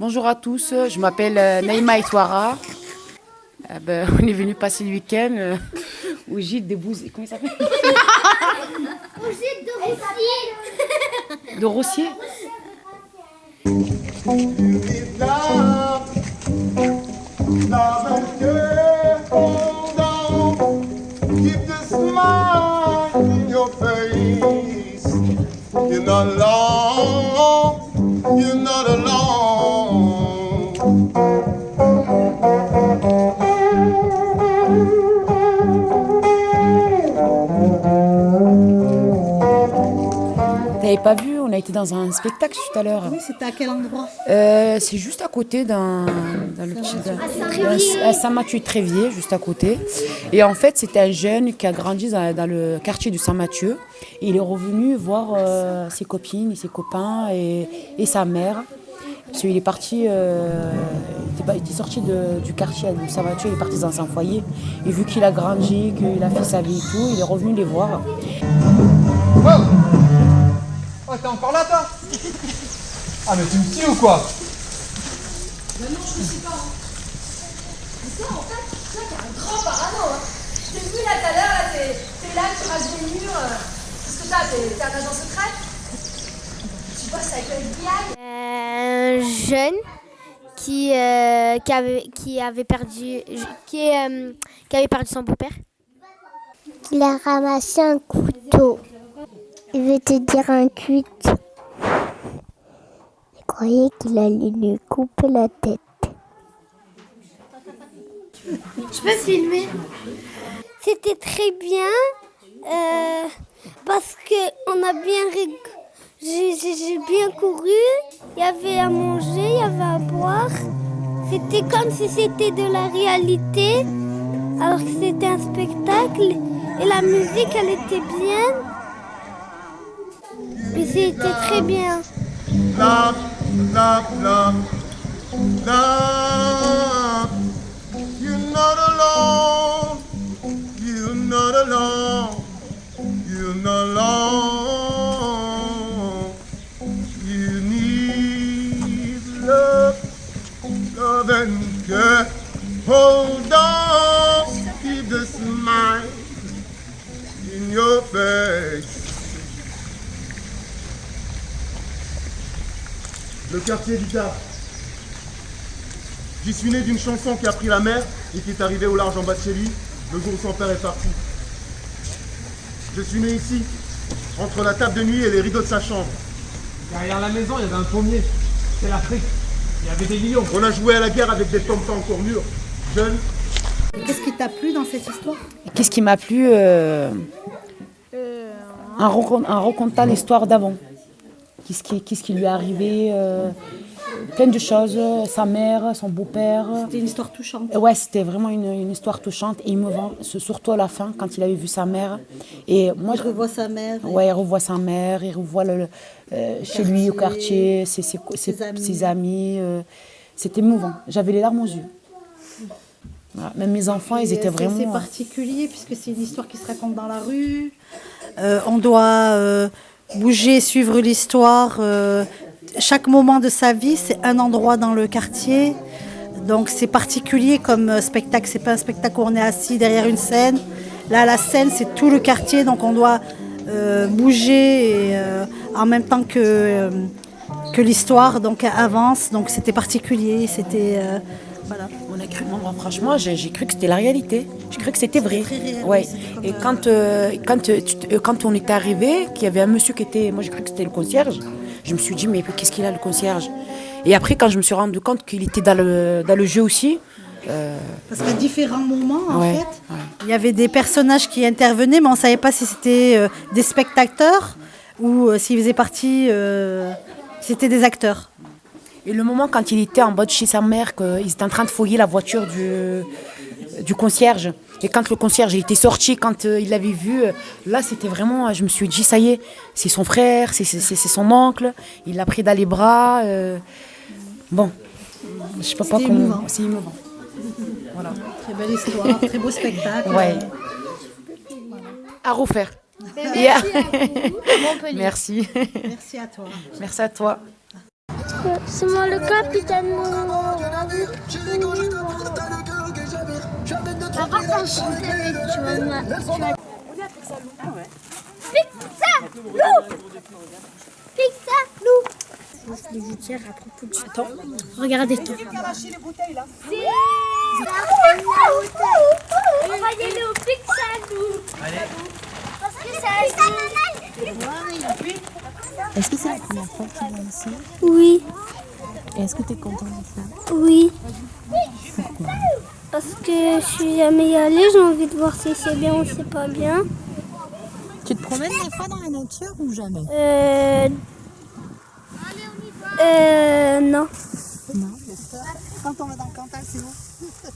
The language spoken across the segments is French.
Bonjour à tous, je m'appelle euh, Naïma Itouara. Euh, ben, on est venu passer le week-end euh, au gîte de Bouz... Comment il s'appelle? Au gîte de Rossier. De Rossier Love and care, hold on. Keep the smile in your face. You're not alone. You're not alone. T'avais pas vu, on a été dans un spectacle tout à l'heure. Oui, c'était à quel endroit Euh, c'est juste à côté d'un. dans le petit- d'un- À Saint-Mathieu-Tréviers, juste à côté. Et en fait, c'était un jeune qui a grandi dans, dans le quartier du Saint-Mathieu. Il est revenu voir euh, ses copines et ses copains et, et sa mère. Parce qu'il est parti, euh, il, était, pas- il était sorti de- du quartier du Saint-Mathieu, il est parti dans un foyer. Et vu qu'il a grandi, qu'il a fait sa vie et tout, il est revenu les voir. Oh Oh, t'es encore là, toi Ah, mais tu me tues ou quoi grand parano. Hein. Je t'ai vu là tout à l'heure, là, t'es t'es là, tu rases des murs. euh. Qu'est-ce que t'as T'es t'es un agent secret Tu bosses avec le FBI Un jeune qui, euh, qui, avait, qui avait perdu qui, euh, qui avait perdu son beau-père. Il a ramassé un couteau. Il veut te dire un cuit. Il croyait qu'il allait lui couper la tête. Je peux filmer? C'était très bien euh, parce qu'on a bien j'ai bien couru, il y avait à manger, il y avait à boire. C'était comme si c'était de la réalité, alors que c'était un spectacle. Et la musique, elle était bien. C'était très bien. Quartier du Tard. J'y suis né d'une chanson qui a pris la mer et qui est arrivée au large en bas de chez lui, le jour où son père est parti. Je suis né ici, entre la table de nuit et les rideaux de sa chambre. Derrière la maison, il y avait un pommier. C'est l'Afrique. Il y avait des lions. On a joué à la guerre avec des tontons encore mûrs, jeunes. Qu'est-ce qui t'a plu dans cette histoire? Qu'est-ce qui m'a plu euh, en, recon- en racontant l'histoire d'avant. Qu'est-ce qui, lui est arrivé euh, Plein de choses. Sa mère, son beau-père. C'était une histoire touchante. Ouais, c'était vraiment une, une histoire touchante et émouvante, surtout à la fin, quand il avait vu sa mère. Et moi, Je revois sa mère. Ouais, il revoit sa mère, il revoit le, euh, chez lui au quartier, ses, ses, ses- Ses amis. euh, C'était émouvant. J'avais les larmes aux yeux. Voilà. Même mes enfants, ils étaient vraiment. C'est particulier puisque c'est une histoire qui se raconte dans la rue. On doit bouger, suivre l'histoire. euh, chaque moment de sa vie, c'est un endroit dans le quartier. Donc c'est particulier comme euh, spectacle. C'est pas un spectacle où on est assis derrière une scène. Là, la scène, c'est tout le quartier. Donc on doit euh, bouger en même temps que, l'histoire donc avance. Donc c'était particulier. C'était voilà. On a cru, moi, franchement, j'ai cru que c'était la réalité. J'ai cru que c'était vrai. réel, ouais. Et quand, euh, quand, euh, euh, quand on est arrivé, qu'il y avait un monsieur qui était. Moi, j'ai cru que c'était le concierge. Je me suis dit, mais qu'est-ce qu'il a, le concierge? Et après, quand je me suis rendu compte qu'il était dans le, dans le jeu aussi, euh, Parce qu'à différents moments, en Ouais, fait, ouais. il y avait des personnages qui intervenaient, mais on ne savait pas si c'était euh, des spectateurs ou euh, s'ils faisaient partie, si c'était des acteurs. Et le moment quand il était en bas de chez sa mère, qu'ils étaient en train de fouiller la voiture du, du concierge, et quand le concierge était sorti, quand euh, il l'avait vu, euh, là c'était vraiment, je me suis dit, ça y est, c'est son frère, c'est c'est- c'est- c'est son oncle, il l'a pris dans les bras. euh, bon, je sais pas, comment. émouvant. C'est émouvant. Voilà. Très belle histoire, très beau spectacle. Ouais. À refaire. À- Montpellier. Merci. Merci à toi. Merci à toi. C'est moi le capitaine. Papa, quand je tu vas me- tu vas- Pixalou Pixalou Les gouttières à propos du temps. Regardez tout. On va y aller au Pixalou. Parce que c'est Est-ce que c'est la première fois que tu viens ici Oui, est-ce que tu es content d'être là oui. Parce que je suis jamais allée, j'ai envie de voir si c'est bien ou c'est pas bien. Tu te promènes des fois dans la nature ou jamais Euh. Euh. Non. Quand on va dans le Cantal, c'est où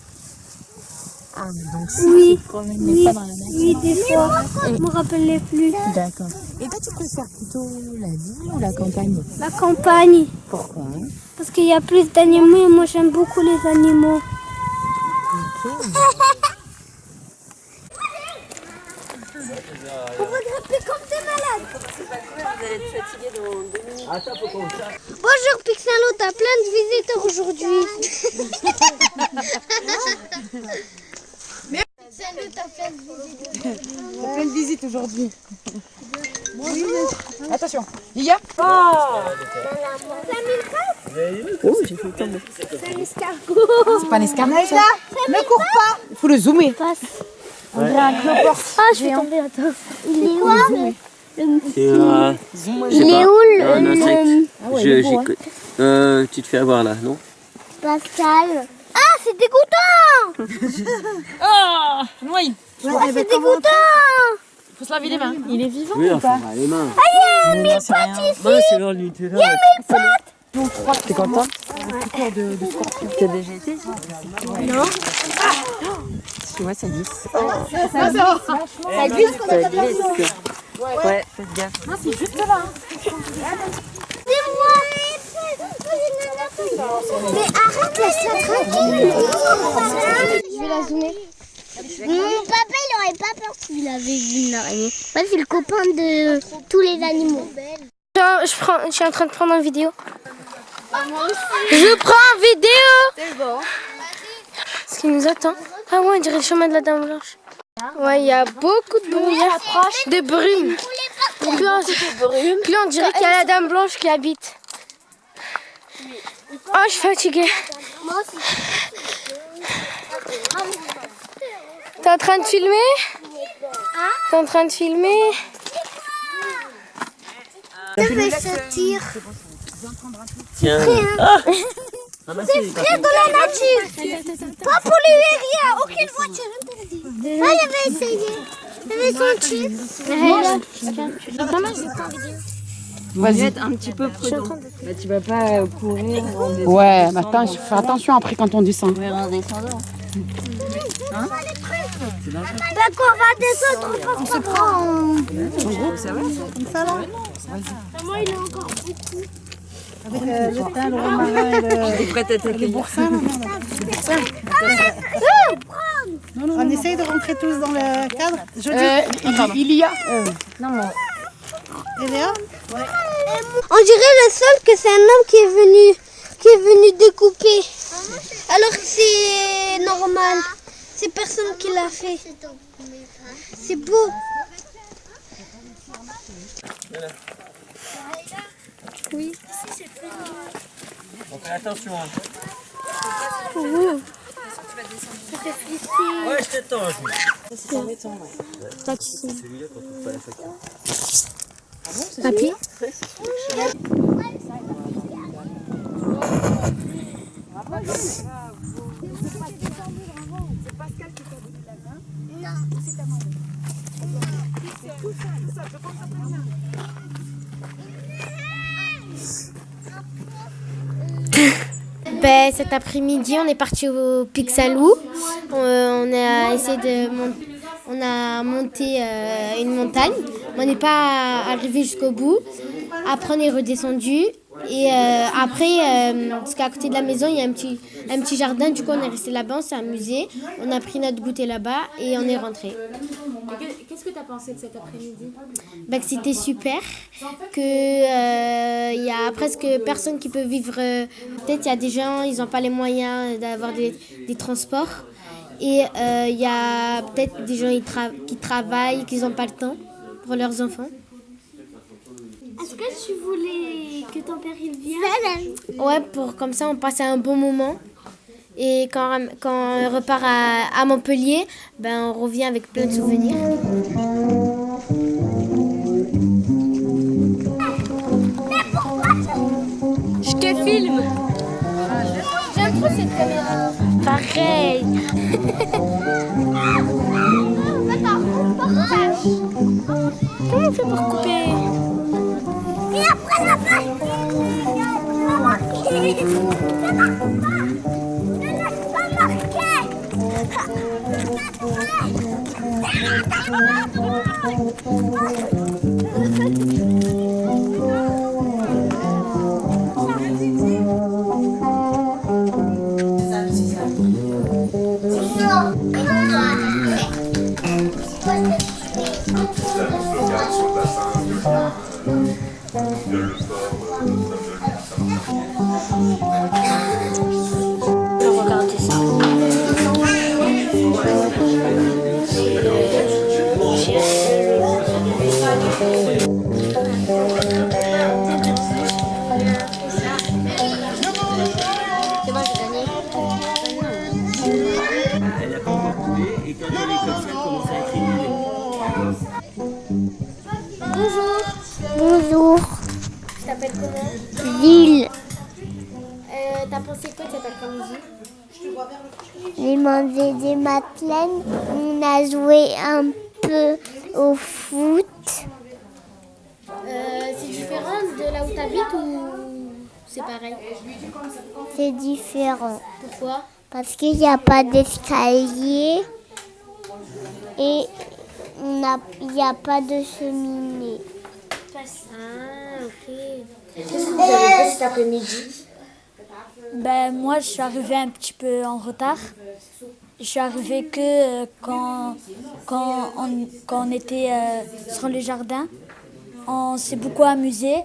Ah, mais donc si Oui. Oui, fois dans la nature. oui, des fois. Je me rappelle plus. D'accord. Et toi, tu préfères plutôt la ville ou la campagne? La campagne. Pourquoi? Parce qu'il y a plus d'animaux et moi j'aime beaucoup les animaux. On va grimper comme des malades. Bonjour Pixalo, t'as plein de visiteurs aujourd'hui. Salut, t'as plein de visiteurs. Plein de visites aujourd'hui. Attention. Lilia Oh C'est un escargot. C'est pas un escargot ça Ne cours pas Il faut le zoomer. Passe. On dirait un cloporte. Ah, je vais tomber, attends. Il est où le- C'est un. Il est où le, Ah Je- j'ai- euh, tu te fais avoir là, non? Pascal Ah, c'est dégoûtant Oh Oui Ah, c'est dégoûtant Faut se laver les mains. Il est vivant Oui, ou pas les mains. Ah, mes pattes Moi, c'est dans le Nutella. T'es content de, de scorpion. T'as déjà été Non. Tu vois, ça glisse. Ça glisse Ça glisse. Ouais, faites gaffe. Non, c'est juste là. C'est moi Mais arrête, laisse-la tranquille Je vais la zoomer. Mon papa, il aurait pas peur s'il avait vu une araignée. Moi, c'est le copain de tous les animaux. Je, prends, je suis en train de prendre une vidéo. Je prends une vidéo Ce qui nous attend. Ah ouais, on dirait le chemin de la Dame Blanche. Ouais, il y a beaucoup de brouillard, de brume. On, puis on dirait qu'il y a la Dame Blanche qui habite. Oh, je suis fatiguée. T'es en train de filmer? T'es en train de filmer? Ça fait sortir. Tiens. C'est frère de la nature. Pas polluer rien. Aucune voiture interdite. Ah, j'avais essayé. J'avais senti. Maman, je prends vidéo. Vas-y. un petit peu prudent. Bah, tu vas pas euh, courir en descendant. Ouais, mais attends, fais attention après quand on descend. en descendant. D'accord, on va descendre. On se prend en... Ça va Comme ça, là Maman, il est encore beaucoup. Avec euh, le thym, le romarin et le... T'es prête à t'accueillir boursin, là, non, non, On essaye de rentrer tous dans le cadre. Je dis, Euh, il, il y a. et Léa On dirait le seul que c'est un homme qui est venu, qui est venu découper. Alors que c'est normal. C'est personne qui l'a fait. C'est beau. Oui. On fait attention. Hein. Ouh. Ouais, je t'attends. Pas de soucis. Celui-là, quand on fait la facture. Papy Ben, cet après-midi, on est parti au Pixalou. Euh, on a essayé de on a monté euh, une montagne. On n'est pas arrivé jusqu'au bout. Après, on est redescendu. Et euh, après, euh, parce qu'à côté de la maison, il y a un petit, un petit jardin. Du coup, on est resté là-bas, on s'est amusé. On a pris notre goûter là-bas et on est rentré. Qu'est-ce que tu as pensé de cet après-midi? Bah, que c'était super, que euh, il y a presque personne qui peut vivre. Peut-être il y a des gens, ils n'ont pas les moyens d'avoir des, des transports. Et il y a peut-être des gens qui travaillent, qui n'ont pas le temps pour leurs enfants. Est-ce que tu voulais que ton père il vienne? Ouais, pour comme ça on passe un bon moment. Et quand, quand on repart à, à Montpellier, ben, on revient avec plein de souvenirs. Je te filme. J'aime trop cette caméra. Pareil. on fait pour couper. Et après la Regardez différent. Pourquoi Parce qu'il n'y a pas d'escalier et on a- il n'y a pas de cheminée. Ah, ok. Qu'est-ce que vous avez fait cet après-midi Ben, moi, je suis arrivée un petit peu en retard. Je suis arrivée que euh, quand, quand, on, quand on était euh, sur le jardin. On s'est beaucoup amusé.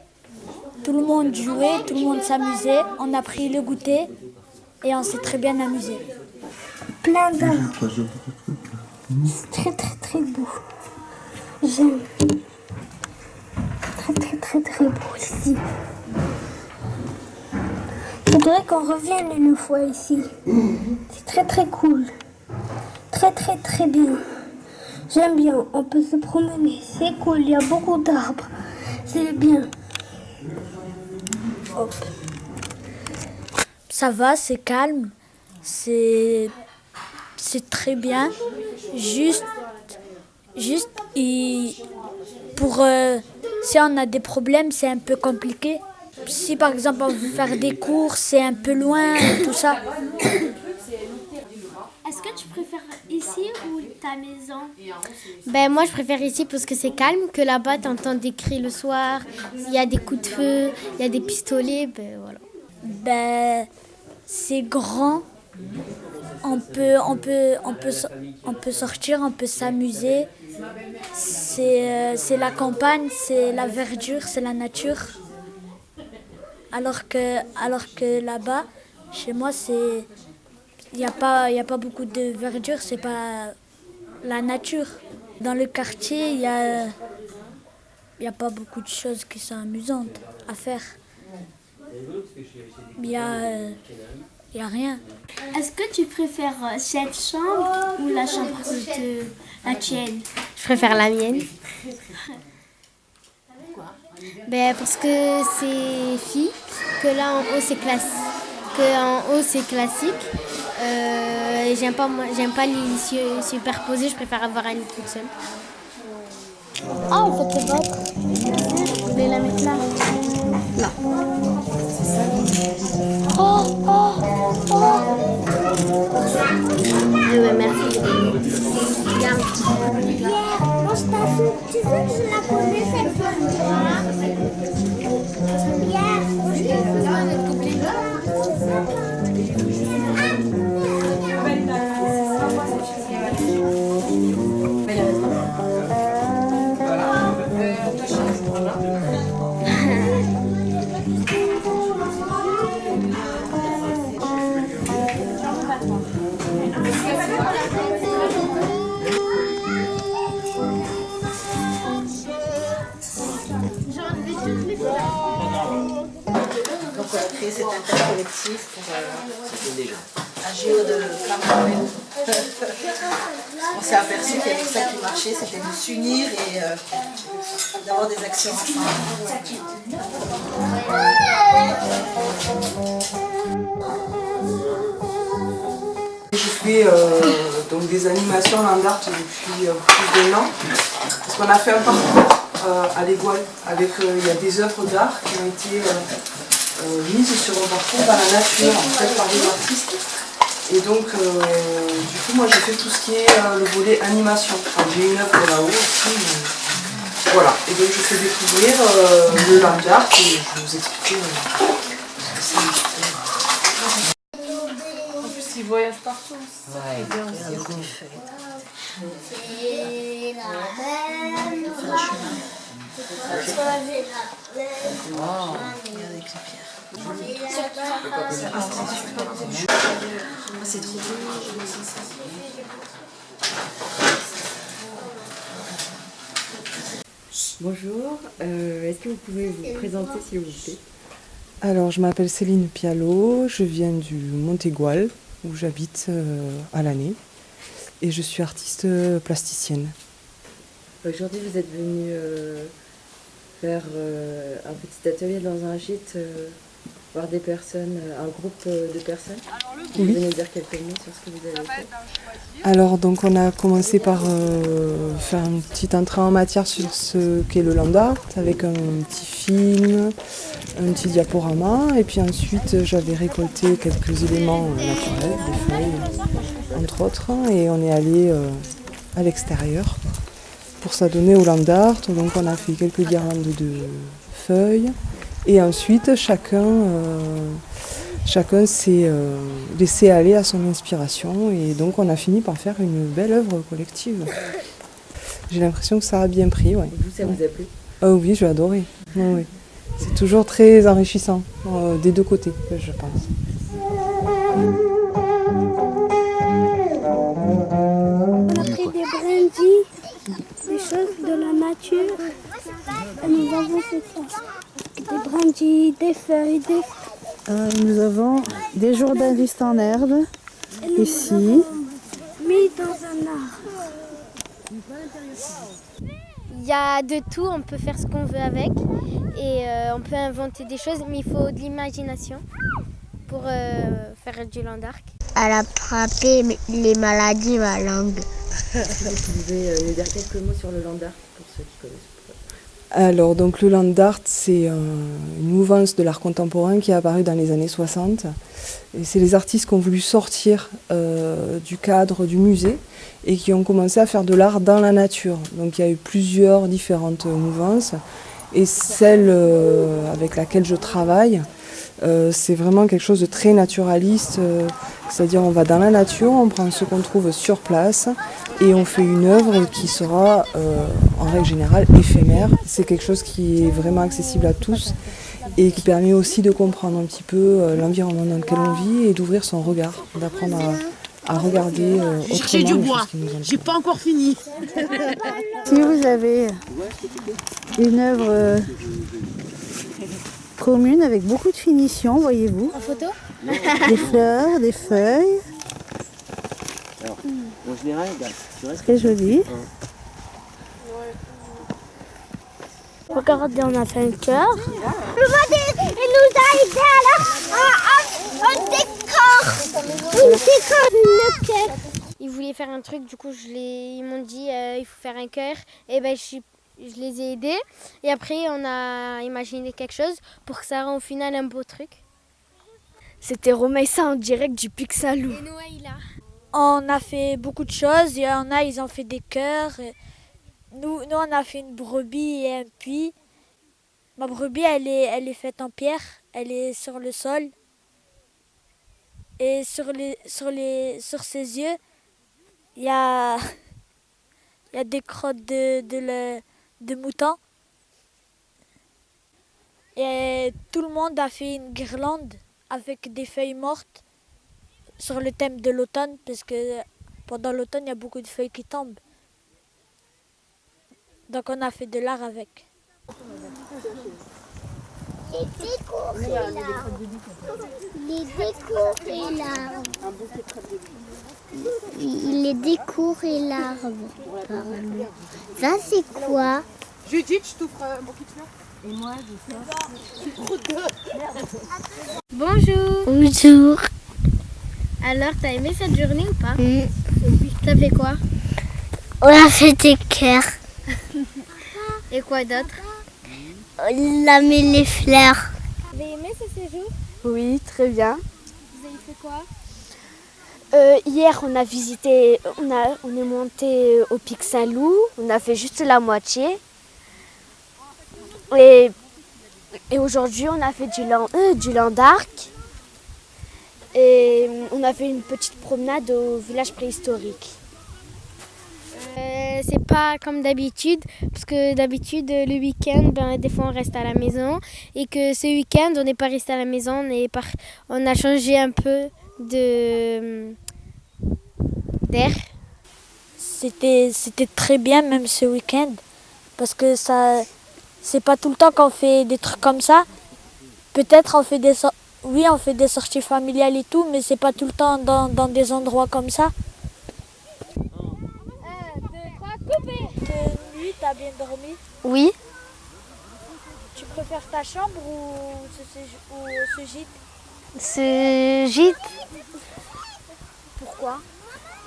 Tout le monde jouait, tout le monde s'amusait. On a pris le goûter et on s'est très bien amusé. Plein d'arbres. C'est très très très beau. J'aime. Très très très très beau ici. Je voudrais qu'on revienne une fois ici. C'est très très cool. Très très très bien. J'aime bien. On peut se promener. C'est cool. Il y a beaucoup d'arbres. C'est bien. Ça va, c'est calme. C'est très bien. Juste, juste pour euh, si on a des problèmes, c'est un peu compliqué. Si par exemple on veut faire des cours, c'est un peu loin, tout ça. Préfères ici ou ta maison Ben, moi, je préfère ici parce que c'est calme, que là-bas, tu entends des cris le soir, il y a des coups de feu, il y a des pistolets, ben voilà. Ben, c'est grand. On peut, on peut, on peut, on peut sortir, on peut s'amuser. C'est, euh, c'est la campagne, c'est la verdure, c'est la nature. Alors que, alors que là-bas, chez moi, c'est, il n'y a pas, y a pas beaucoup de verdure, c'est pas la nature. Dans le quartier, il y a, y a pas beaucoup de choses qui sont amusantes à faire. Il y a, il y a rien. Est-ce que tu préfères cette chambre ou la chambre de la tienne? Je préfère la mienne. Ben, parce que c'est fille, que là en haut c'est classique. Que en haut c'est classique. Euh, j'aime pas, j'aime pas les lits su- superposés, je préfère avoir un lit toute seule. Ah, on peut te battre. Je la mettre là. Là. Oh, oh, oh. Oui, ouais, merci. Regarde. Pierre, mange ta soupe. Tu veux que je la connaisse cette fois c'était de s'unir et euh, d'avoir des actions Je fais euh, donc des animations land art depuis euh, plus d'un an. Parce qu'on a fait un parcours euh, à l'Égoile avec il y a des œuvres d'art qui ont été mises sur un parcours dans la nature en fait par des artistes. Et donc du coup moi j'ai fait tout ce qui est le volet animation. J'ai une œuvre là-haut aussi. Voilà, et donc je fais découvrir le land art et je vais vous expliquer ce que c'est. Ils voyagent partout, c'est ça qui est bien aussi. C'est la même C'est trop Bonjour, euh, est-ce que vous pouvez vous présenter s'il vous plaît? Alors je m'appelle Céline Pialot, je viens du Montégoal où j'habite euh, à l'année et je suis artiste euh, plasticienne. Aujourd'hui vous êtes venu euh, faire un petit atelier dans un gîte, voir des personnes, un groupe de personnes. Vous Oui. pouvez nous dire quelques mots sur ce que vous avez fait Alors donc on a commencé par euh, faire une petite entrée en matière sur ce qu'est le land art avec un petit film, un petit diaporama et puis ensuite j'avais récolté quelques éléments euh, naturels, des feuilles entre autres et on est allé euh, à l'extérieur pour s'adonner au land art. Donc on a fait quelques guirlandes de feuilles et ensuite chacun euh, chacun s'est euh, laissé aller à son inspiration et donc on a fini par faire une belle œuvre collective. J'ai l'impression que ça a bien pris. Ouais. Vous, ça vous a plu? Ah oui, j'ai adoré. Ouais. C'est toujours très enrichissant euh, des deux côtés, je pense. On a pris des brindilles, des choses de la nature. Et nous avons fait ça. Des brindilles, des feuilles, des... Euh, nous avons des jourdains du en herbe, ici. Mis dans un arbre. Il y a de tout, on peut faire ce qu'on veut avec et euh, on peut inventer des choses, mais il faut de l'imagination pour euh, faire du land art. Elle a frappé les maladies ma langue. Vous pouvez euh, nous dire quelques mots sur le land art pour ceux qui connaissent Alors, donc le land art, c'est euh, une mouvance de l'art contemporain qui est apparue dans les années 60. Et c'est les artistes qui ont voulu sortir euh, du cadre du musée et qui ont commencé à faire de l'art dans la nature. Donc il y a eu plusieurs différentes mouvances. Et celle euh, avec laquelle je travaille, euh, c'est vraiment quelque chose de très naturaliste. euh, C'est-à-dire on va dans la nature, on prend ce qu'on trouve sur place et on fait une œuvre qui sera euh, en règle générale éphémère. C'est quelque chose qui est vraiment accessible à tous et qui permet aussi de comprendre un petit peu euh, l'environnement dans lequel on vit et d'ouvrir son regard, d'apprendre à, à regarder euh, J'ai cherché autrement du bois. J'ai pas encore fini. Si vous avez une œuvre euh, commune avec beaucoup de finition, voyez-vous. En photo? Des fleurs, des feuilles, Alors, en général, regarde, tu restes très joli. Regardez, on a fait un cœur. Il nous a aidé à, un décor. Décor le cœur. Ils voulaient faire un truc, du coup je les, ils m'ont dit euh, il faut faire un cœur. Et ben je, suis- je les ai aidés. Et après on a imaginé quelque chose pour que ça rende au final un beau truc. C'était Romaïssa en direct du Pixalou. Et Noaïla. On a fait beaucoup de choses. Il y en a, ils ont fait des cœurs. Nous, nous, on a fait une brebis et un puits. Ma brebis, elle est, elle est faite en pierre. Elle est sur le sol. Et sur, les, sur, les, sur ses yeux, il y a, il y a des crottes de, de, le- de mouton. Et tout le monde a fait une guirlande avec des feuilles mortes sur le thème de l'automne, parce que pendant l'automne, il y a beaucoup de feuilles qui tombent. Donc on a fait de l'art avec. Les l'arbre. Les décours et l'arbre. Les décours et l'arbre. Ça, c'est quoi? Judith, je t'ouvre un bouquet de fleurs. Et moi, je Bonjour. Bonjour. Alors, t'as aimé cette journée ou pas? Oui. T'as fait quoi? On a fait des cœurs. Et quoi d'autre? On a mis les fleurs. Vous avez aimé ce séjour? Oui, très bien. Vous avez fait quoi? Euh, hier, on a visité, on, est monté au Pic Saint-Loup. On a fait juste la moitié. Et, aujourd'hui, on a fait du, euh, land. Et on a fait une petite promenade au village préhistorique. Euh, c'est pas comme d'habitude, parce que d'habitude, le week-end, ben, des fois on reste à la maison. Et que ce week-end, on n'est pas resté à la maison, on, par... on a changé un peu de d'air. C'était, c'était très bien même ce week-end parce que ça, c'est pas tout le temps qu'on fait des trucs comme ça. Peut-être on fait des, oui, on fait des sorties familiales et tout, mais c'est pas tout le temps dans, dans des endroits comme ça. De nuit, t'as bien dormi Oui. Tu préfères ta chambre ou ce- ou ce gîte? Ce gîte, Pourquoi?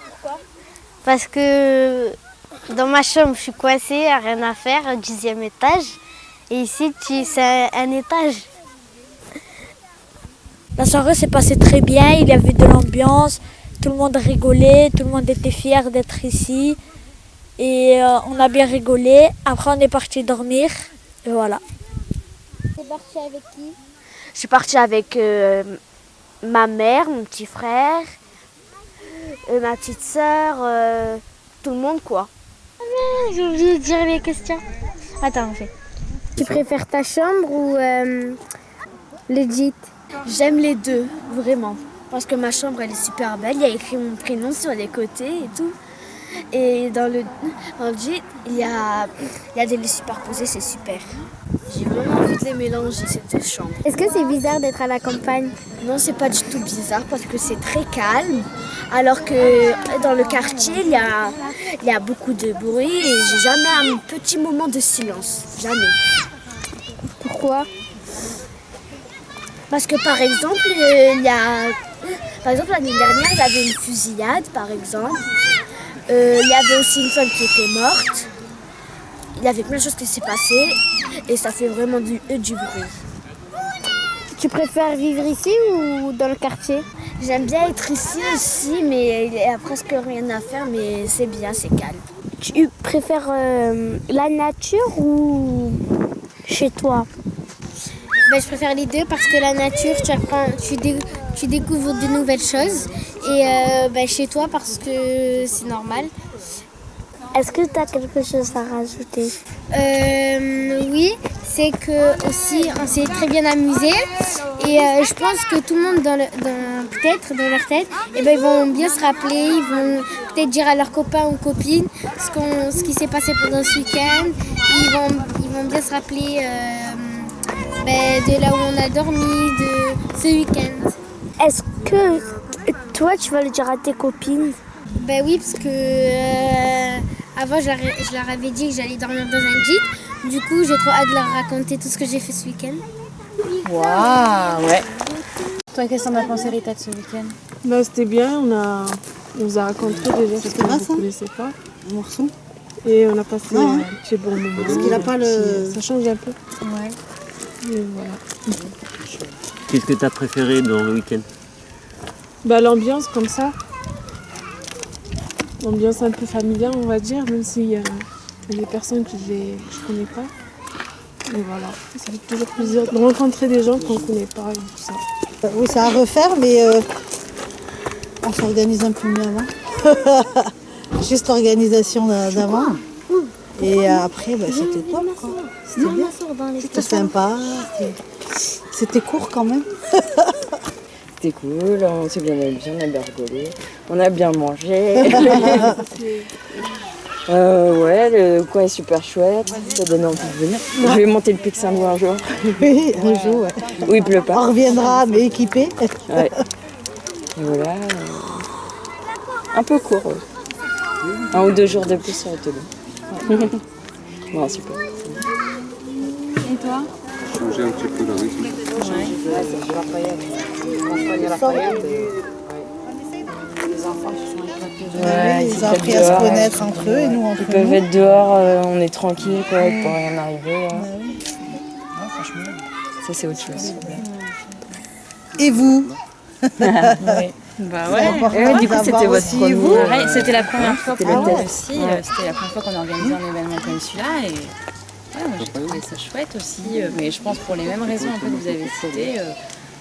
Pourquoi? Parce que dans ma chambre, je suis coincée, à rien à faire, au dixième étage. Et ici, tu, c'est un, un étage. La soirée s'est passée très bien, il y avait de l'ambiance, tout le monde rigolait, tout le monde était fier d'être ici. Et euh, on a bien rigolé. Après, on est parti dormir. Et voilà. T'es parti avec qui? Je suis partie avec euh, ma mère, mon petit frère, euh, ma petite sœur, euh, tout le monde quoi. J'ai oublié de dire les questions. Attends, on fait. Tu préfères ta chambre ou euh, le gîte J'aime les deux, vraiment. Parce que ma chambre elle est super belle, il y a écrit mon prénom sur les côtés et tout. Et dans le, dans le gîte, il y a, il y a des lits superposés, c'est super. J'ai vraiment envie de les mélanger ces deux chambres. Est-ce que c'est bizarre d'être à la campagne? Non, c'est pas du tout bizarre parce que c'est très calme. Alors que dans le quartier, il y a, il y a beaucoup de bruit et j'ai jamais un petit moment de silence. Jamais. Pourquoi? Parce que par exemple, euh, il y a. Par exemple, l'année dernière, il y avait une fusillade, par exemple. Euh, il y avait aussi une femme qui était morte. Il y avait plein de choses qui s'est passées et ça fait vraiment du, euh, du bruit. Tu préfères vivre ici ou dans le quartier? J'aime bien être ici aussi, mais il y a presque rien à faire, mais c'est bien, c'est calme. Tu préfères euh, la nature ou chez toi? Ben, Je préfère les deux parce que la nature, tu, apprends, tu, dé- tu découvres de nouvelles choses. Et euh, ben, chez toi parce que c'est normal. Est-ce que tu as quelque chose à rajouter Euh, oui, c'est que aussi on s'est très bien amusé et euh, je pense que tout le monde dans, peut-être dans leur tête, eh ben, ils vont bien se rappeler, ils vont peut-être dire à leurs copains ou copines ce, qu'on, ce qui s'est passé pendant ce week-end. Ils vont, ils vont bien se rappeler euh, ben, de là où on a dormi, de ce week-end. Est-ce que toi, tu vas le dire à tes copines? Ben oui, parce que avant je leur, je leur avais dit que j'allais dormir dans un gîte. Du coup, j'ai trop hâte de leur raconter tout ce que j'ai fait ce week-end. Waouh, ouais. Toi, qu'est-ce que t'en as pensé, Rita, de ce week-end? Bah, c'était bien, on, a, on nous a raconté déjà ce C'était qu'on pas ne ça connaissait pas. Un morceau? Et on a passé Ouais, ouais. un petit bon moment. Parce qu'il a pas le- puis Ça change un peu. Ouais. Et voilà. Qu'est-ce que tu as préféré dans le week-end? Bah, l'ambiance comme ça. L'ambiance un peu familiale, on va dire, même s'il y a des personnes que je ne connais pas. Et voilà, ça fait toujours plaisir de rencontrer des gens qu'on ne connaît pas et tout ça. Euh, Oui, c'est à refaire, mais euh, on s'organise un peu mieux avant. Juste l'organisation d'a- d'avant. Et euh, après, bah, c'était top. C'était bien. C'était sympa. C'était court quand même. C'était cool, on s'est bien amusé, on a bien rigolé, on a bien mangé. Euh, ouais, le coin est super chouette, ça donne envie de venir. Je vais monter le Pic Saint-Louis un jour. Oui, un jour, ouais. Où il pleut pas. On reviendra, mais équipé. Ouais. Et voilà. Un peu court. ouais. Un ou deux jours de plus, ça aurait été bon. bon, super. Et toi? Changer un petit peu le rythme. Les enfants se sont éclatés. Ouais, ils ont appris à se connaître entre eux et nous entre Ils peuvent nous. être dehors, euh, on est tranquille, quoi, il peut rien arriver. là. Ça, c'est autre chose. Et vous Bah ouais. ouais. Ouais, du coup, c'était votre aussi, premier, vous Pareil, C'était la première fois c'était pour test. aussi. Ouais. euh, C'était la première fois qu'on organisait un événement comme celui-là. Et moi, j'ai trouvé ça chouette aussi. euh, Mais je pense pour les mêmes raisons que vous avez citées. euh,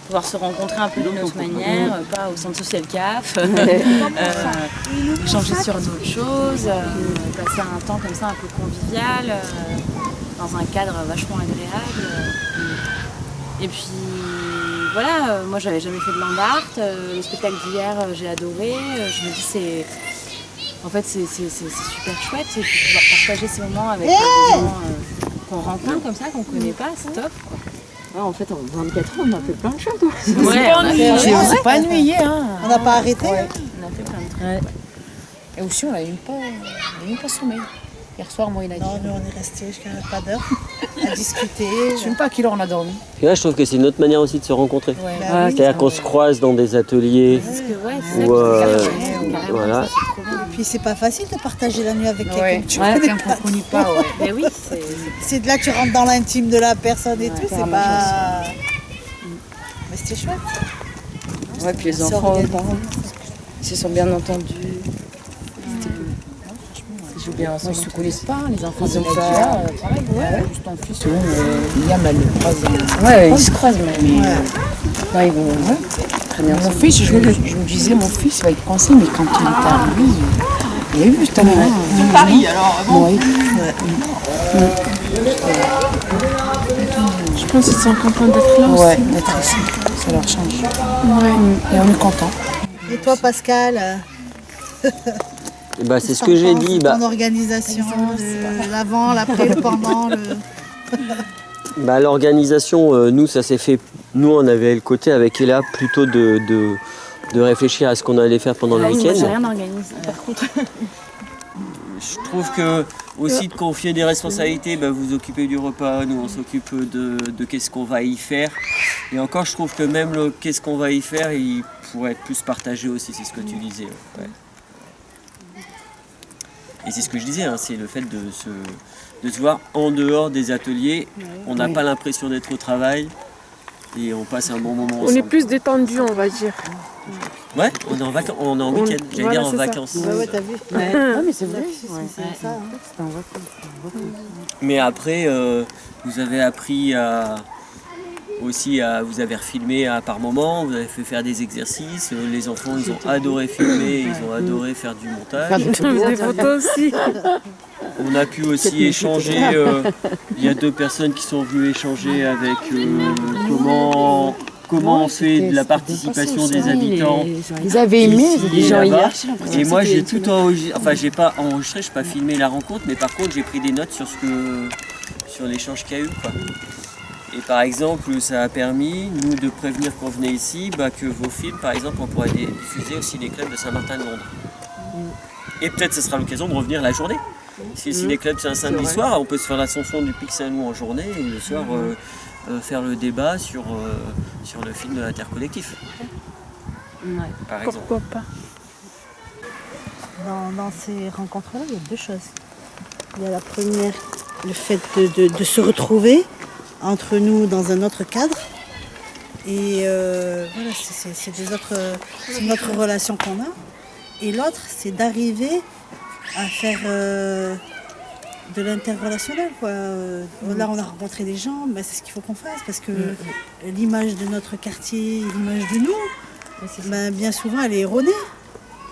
pouvoir se rencontrer un peu d'une autre manière, euh, pas au centre social CAF, euh, échanger sur d'autres choses, passer un temps comme ça un peu convivial, dans un cadre vachement agréable. Et puis voilà, moi j'avais jamais fait de land art, euh, le spectacle d'hier j'ai adoré, je me dis c'est. En fait c'est super chouette, de pouvoir partager ces moments avec des gens qu'on rencontre comme ça, qu'on connaît pas, c'est top. quoi. en fait, en 24 ans, on a fait plein de choses. Ouais, on C'est on s'est pas ennuyé, hein. On n'a pas arrêté. Ouais. On a fait plein de trucs. Et aussi, on n'avait même pas, on avait même pas sommeil. Hier soir, moi, il a dit. Non, nous on est restés jusqu'à pas d'heure à discuter. Je sais même pas à quelle heure on a dormi. Et là, je trouve que c'est une autre manière aussi de se rencontrer. Ouais. Bah oui. C'est-à-dire qu'on se croise dans des ateliers. Parce que ouais, c'est ça euh, carrément, voilà. ça, puis c'est pas facile de partager la nuit avec quelqu'un que tu Ouais, connais qu'on connaît pas, ouais. Mais oui, c'est. De là que tu rentres dans l'intime de la personne et tout, c'est pas. Mais c'était chouette. Ouais, puis les enfants, organisé. parents, ils se sont bien entendus. Ils jouent bien ensemble. ils se connaissent pas, les enfants Ils de ont pas- euh, pareil. Ouais. Juste ton fils, euh, Liam, elle le croise. euh, Ouais, ils se croisent, mais. Mais, Là, ils vont très bien Mon fils, je, me- je me disais, mon fils il va être coincé, mais quand il est arrivé, il, il a vu ce talent. De Paris, alors, bon. Ouais. Je pense qu'ils sont contents d'être là Ouais, aussi. d'être ici, ça leur change. Ouais. Et on est content. Et toi Pascal Et bah, c'est ce que j'ai dit. Bah, Ton organisation, l'avant, l'après, le pendant, le. bah, L'organisation, euh, nous, ça s'est fait. Nous, on avait le côté avec Ella plutôt de, de, de réfléchir à ce qu'on allait faire pendant le Ah week-end. rien organisé par contre. Je trouve que aussi de confier des responsabilités, bah, vous occupez du repas, nous on s'occupe de, de qu'est-ce qu'on va y faire. Et encore, je trouve que même le qu'est-ce qu'on va y faire, il pourrait être plus partagé aussi, c'est ce que tu disais. ouais. Et c'est ce que je disais, hein, c'est le fait de se, de se voir en dehors des ateliers. On n'a Oui. pas l'impression d'être au travail et on passe un bon moment On ensemble. est plus détendu, on va dire. Ouais, on est en, vacances, on est en week-end, j'allais voilà, dire en vacances. Ouais, ouais, t'as vu Ouais. Ah, mais c'est vrai. C'est Ouais. ça. hein. Mais après, euh, vous avez appris à aussi à vous avez refilmé à par moment, vous avez fait faire des exercices. euh, Les enfants, ils ont adoré filmer, ils ont adoré faire du montage. Faire. Des photos aussi. On a pu aussi échanger. euh, Il y a deux personnes qui sont venues échanger avec euh, comment comment on fait de la participation des habitants. Ils avaient aimé, les gens hier, Et moi j'ai tout enregistré, enfin j'ai pas enregistré, j'ai pas filmé la rencontre, mais par contre j'ai pris des notes sur ce que sur l'échange qu'il y a eu. Quoi. Et par exemple, ça a permis, nous, de prévenir qu'on venait ici, bah, que vos films, par exemple, on pourrait les diffuser au ciné-club de Saint-Martin-de-Londres. Et peut-être ce sera l'occasion de revenir la journée. Si le Mhm. ciné-club c'est un samedi soir, on peut se faire l'ascension du Pic Saint-Loup en journée et le soir Mhm. euh, euh, faire le débat sur, euh, sur le film de l'intercollectif. Par exemple. Pourquoi pas Dans, dans ces rencontres-là, il y a deux choses. Il y a la première, le fait de, de- de se retrouver entre nous dans un autre cadre. Et voilà, c'est- autre relation qu'on a. Et l'autre, c'est d'arriver à faire euh, de l'interrelationnel. quoi. Euh, Là, on a rencontré des gens, ben, c'est ce qu'il faut qu'on fasse parce que l'image de notre quartier, l'image de nous, ben, bien souvent, elle est erronée.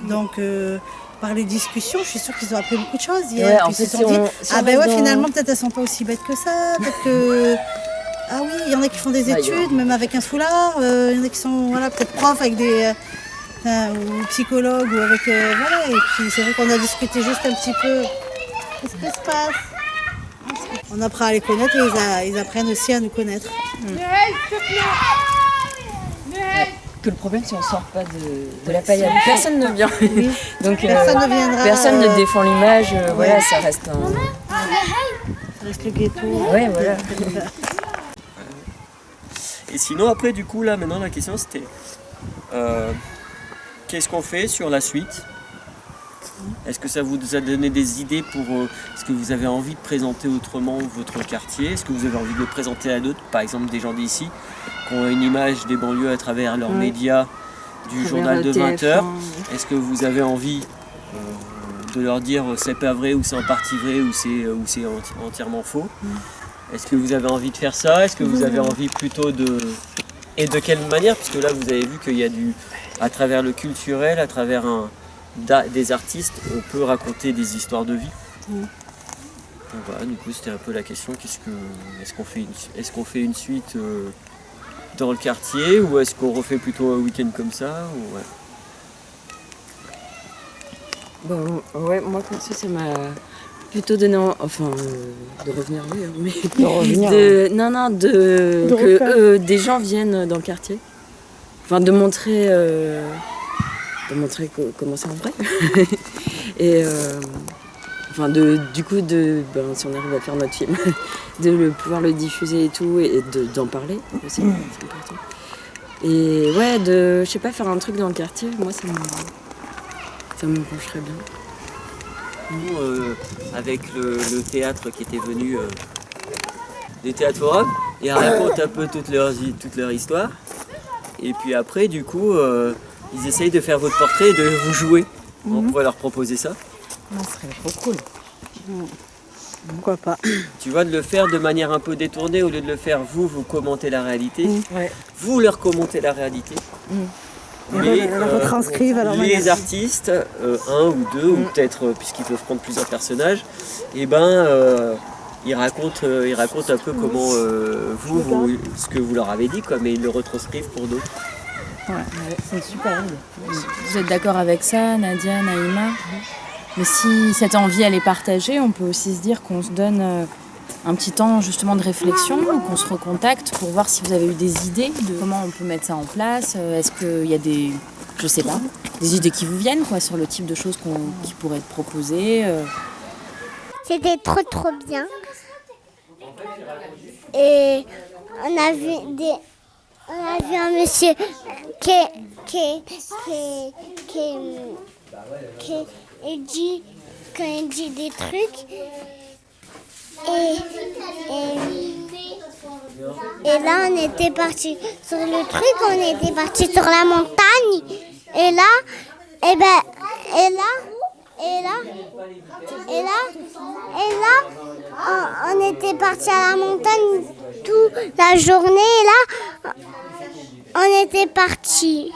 Donc, euh, par les discussions, je suis sûre qu'ils ont appris beaucoup de choses hier. Ouais, en Puis ils se sont si dit, on- si ah ben ouais, dans- finalement, peut-être elles sont pas aussi bêtes que ça. Peut-être que. Ah oui, il y en a qui font des Bah, études, même avec un foulard. euh, Il y en a qui sont voilà, peut-être profs avec des. Euh, enfin, ou psychologues ou avec. euh, voilà. Et puis c'est vrai qu'on a discuté juste un petit peu Qu'est-ce qui se passe? On apprend à les connaître et ils, a- ils apprennent aussi à nous connaître. Que le problème, si on sort pas de, de la paillade, personne ne vient. Donc, Personne ne viendra, Personne euh, ne défend l'image. euh, ouais. Voilà, ça reste un. Ça reste le ghetto. Ouais, voilà. Et sinon, après, du coup, là, maintenant, la question c'était euh, qu'est-ce qu'on fait sur la suite? Est-ce que ça vous a donné des idées pour. euh, Est-ce que vous avez envie de présenter autrement votre quartier? Est-ce que vous avez envie de le présenter à d'autres Par exemple, des gens d'ici qui ont une image des banlieues à travers leurs médias du journal de travers 20 TF1, heures? ouais. Est-ce que vous avez envie euh, de leur dire euh, c'est pas vrai ou c'est en partie vrai ou c'est entièrement faux? Est-ce que vous avez envie de faire ça? Est-ce que vous avez envie plutôt de et de quelle manière? Parce que là vous avez vu qu'il y a du à travers le culturel, à travers un des artistes, on peut raconter des histoires de vie. Donc voilà, du coup c'était un peu la question qu'est-ce que est-ce qu'on fait une est-ce qu'on fait une suite euh, dans le quartier ou est-ce qu'on refait plutôt un week-end comme ça ou ouais. Bon, ouais, moi comme ça, ça m'a plutôt donné, en- enfin, euh, de revenir oui, hein, mais De revenir, de- non, non, de, De que euh, des gens viennent dans le quartier, enfin, de montrer, euh, de montrer co- comment c'est en vrai, et euh, enfin, de, du coup, de, ben, si on arrive à faire notre film, de le, pouvoir le diffuser et tout, et de- d'en parler aussi, c'est important. Et ouais, de, je sais pas, faire un truc dans le quartier, moi, ça me, ça me bien. Nous, euh, avec le, le théâtre qui était venu euh, des théâtres forums, ils racontent un peu toute leur, toute leur histoire. Et puis après, du coup, euh, ils essayent de faire votre portrait et de vous jouer. On pourrait leur proposer ça. Ça serait trop cool. Pourquoi pas Tu vois, de le faire de manière un peu détournée, au lieu de le faire vous, vous commentez la réalité. Ouais. Vous leur commentez la réalité. Retranscrivent leur les manière. artistes, euh, un ou deux, ou peut-être euh, puisqu'ils peuvent prendre plusieurs personnages, et ben euh, ils racontent, euh, ils racontent un peu comment euh, vous, vous- ce que vous leur avez dit, quoi, mais ils le retranscrivent pour d'autres. Ouais, c'est une super idée. Vous êtes d'accord avec ça, Nadia, Naïma? Mais si cette envie elle est partagée, on peut aussi se dire qu'on se donne euh, un petit temps justement de réflexion, qu'on se recontacte pour voir si vous avez eu des idées de comment on peut mettre ça en place. Est-ce qu'il y a des, je sais pas, des idées qui vous viennent quoi sur le type de choses qu'on- qui pourraient être proposées. C'était trop trop bien. Et on a vu des. On a vu un monsieur qui, qui, qui, qui, qui dit, quand il dit des trucs. Et, et, et là, on était parti sur le truc, on était parti sur la montagne. Et là, et ben, et là, et là, et là, et là, on, était parti à la montagne toute la journée. Et là, on était parti.